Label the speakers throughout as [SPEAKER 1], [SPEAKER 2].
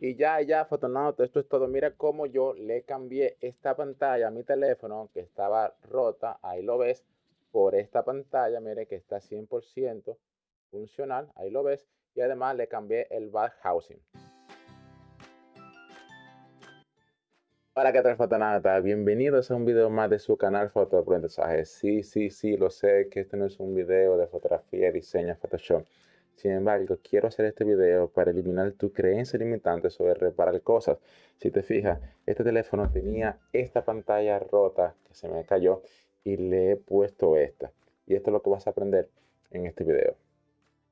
[SPEAKER 1] Y ya, ya, Fotonauta, esto es todo. Mira cómo yo le cambié esta pantalla a mi teléfono que estaba rota, ahí lo ves, por esta pantalla, mire que está 100% funcional, ahí lo ves. Y además le cambié el bad housing. Hola, ¿qué tal Fotonauta? Bienvenidos a un video más de su canal Fotoaprendizaje. Sí, sí, sí, lo sé que este no es un video de fotografía, diseño, Photoshop. Sin embargo, quiero hacer este video para eliminar tu creencia limitante sobre reparar cosas. Si te fijas, este teléfono tenía esta pantalla rota que se me cayó y le he puesto esta. Y esto es lo que vas a aprender en este video.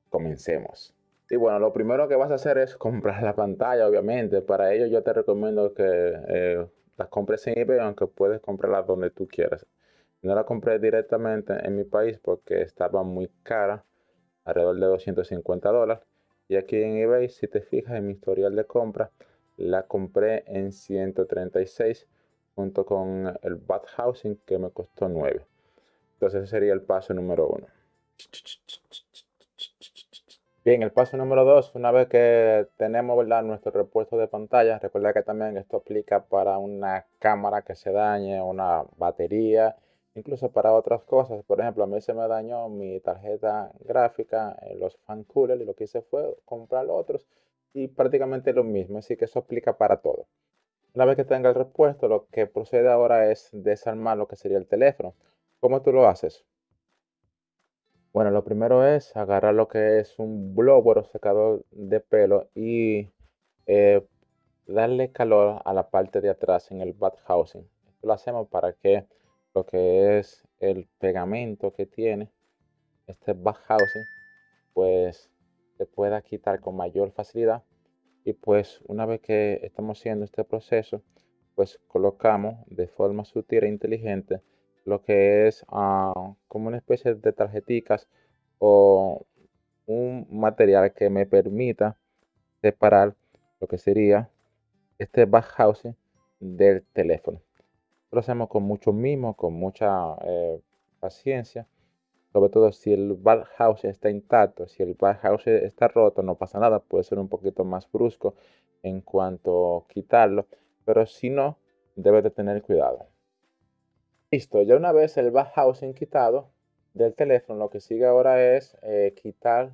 [SPEAKER 1] Comencemos. Y bueno, lo primero que vas a hacer es comprar la pantalla, obviamente. Para ello yo te recomiendo que eh, las compres en eBay, aunque puedes comprarla donde tú quieras. No la compré directamente en mi país porque estaba muy cara alrededor de 250 dólares. Y aquí en eBay, si te fijas en mi historial de compra, la compré en 136 junto con el Bad Housing que me costó 9. Entonces ese sería el paso número 1. Bien, el paso número 2, una vez que tenemos ¿verdad? nuestro repuesto de pantalla, recuerda que también esto aplica para una cámara que se dañe, una batería, incluso para otras cosas. Por ejemplo, a mí se me dañó mi tarjeta gráfica, en los fan cooler, y lo que hice fue comprar otros y prácticamente lo mismo. Así que eso aplica para todo. Una vez que tenga el repuesto, lo que procede ahora es desarmar lo que sería el teléfono. ¿Cómo tú lo haces? Bueno, lo primero es agarrar lo que es un blower o secador de pelo y eh, darle calor a la parte de atrás en el bad housing. Esto lo hacemos para que lo que es el pegamento que tiene este housing pues se pueda quitar con mayor facilidad. Y pues una vez que estamos haciendo este proceso pues colocamos de forma sutil e inteligente lo que es uh, como una especie de tarjeticas o un material que me permita separar lo que sería este housing del teléfono lo hacemos con mucho mimo, con mucha eh, paciencia. Sobre todo si el house está intacto, si el house está roto, no pasa nada. Puede ser un poquito más brusco en cuanto a quitarlo. Pero si no, debe de tener cuidado. Listo, ya una vez el bad housing quitado del teléfono, lo que sigue ahora es eh, quitar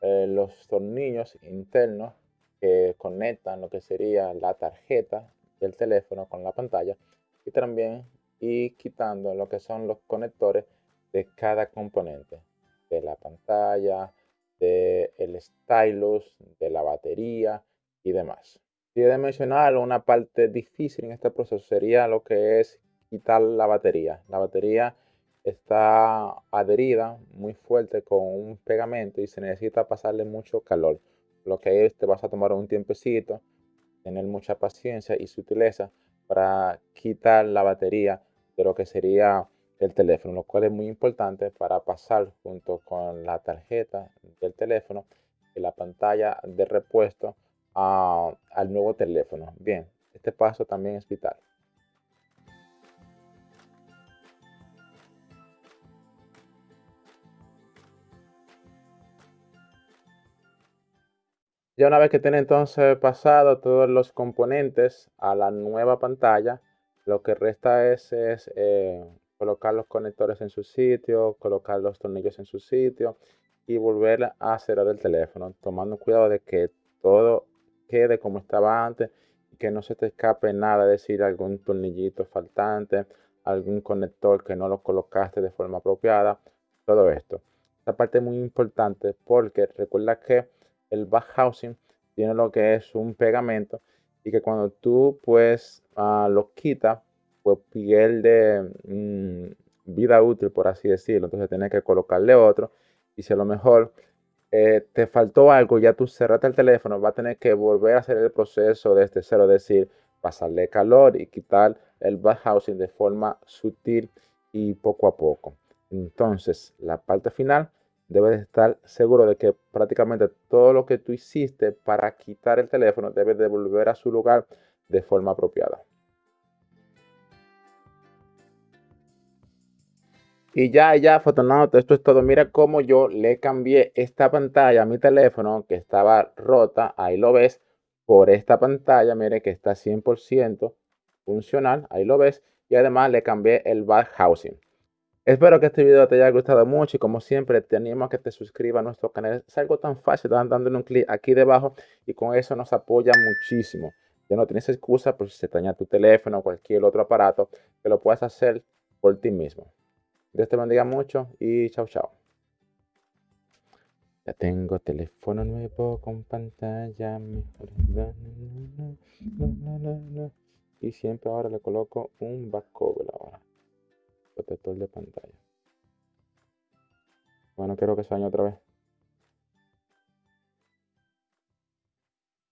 [SPEAKER 1] eh, los tornillos internos que conectan lo que sería la tarjeta del teléfono con la pantalla y también y quitando lo que son los conectores de cada componente de la pantalla, del el stylus, de la batería y demás. He de mencionar una parte difícil en este proceso sería lo que es quitar la batería. La batería está adherida muy fuerte con un pegamento y se necesita pasarle mucho calor. Lo que es, te vas a tomar un tiempecito, tener mucha paciencia y sutileza para quitar la batería de lo que sería el teléfono, lo cual es muy importante para pasar junto con la tarjeta del teléfono y la pantalla de repuesto al nuevo teléfono. Bien, este paso también es vital. Ya una vez que tiene entonces pasado todos los componentes a la nueva pantalla, lo que resta es, eh, colocar los conectores en su sitio, colocar los tornillos en su sitio y volver a cerrar el teléfono, tomando cuidado de que todo quede como estaba antes y que no se te escape nada, es decir, algún tornillito faltante, algún conector que no lo colocaste de forma apropiada, todo esto. Esta parte es muy importante porque recuerda que el back housing tiene lo que es un pegamento y que cuando tú pues uh, lo quitas, pues pierde mm, vida útil, por así decirlo. Entonces tienes que colocarle otro y si a lo mejor eh, te faltó algo, ya tú cerraste el teléfono, va a tener que volver a hacer el proceso desde cero, es decir, pasarle calor y quitar el back housing de forma sutil y poco a poco. Entonces, la parte final debes estar seguro de que prácticamente todo lo que tú hiciste para quitar el teléfono debe devolver a su lugar de forma apropiada. Y ya, ya, Fotonauta, esto es todo. Mira cómo yo le cambié esta pantalla a mi teléfono que estaba rota. Ahí lo ves por esta pantalla, mire que está 100% funcional, ahí lo ves, y además le cambié el back housing. Espero que este video te haya gustado mucho y como siempre te animo a que te suscribas a nuestro canal. Es algo tan fácil, dándole un clic aquí debajo y con eso nos apoya muchísimo. Ya no tienes excusa por si se daña tu teléfono o cualquier otro aparato, que lo puedas hacer por ti mismo. Dios te bendiga mucho y chao chao. Ya tengo teléfono nuevo con pantalla mejor. Y siempre ahora le coloco un back cover ahora protector de pantalla. Bueno, quiero que se otra vez.